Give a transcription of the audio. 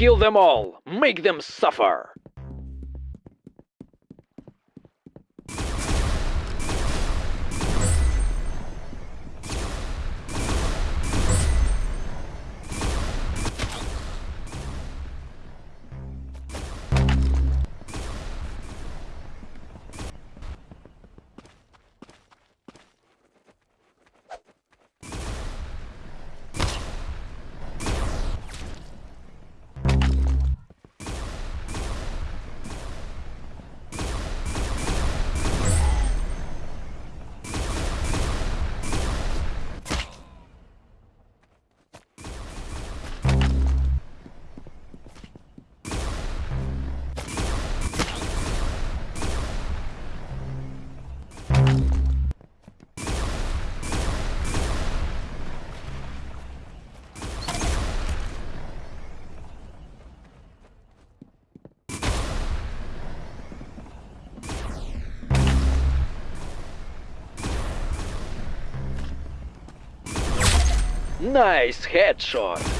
Kill them all! Make them suffer! Nice headshot!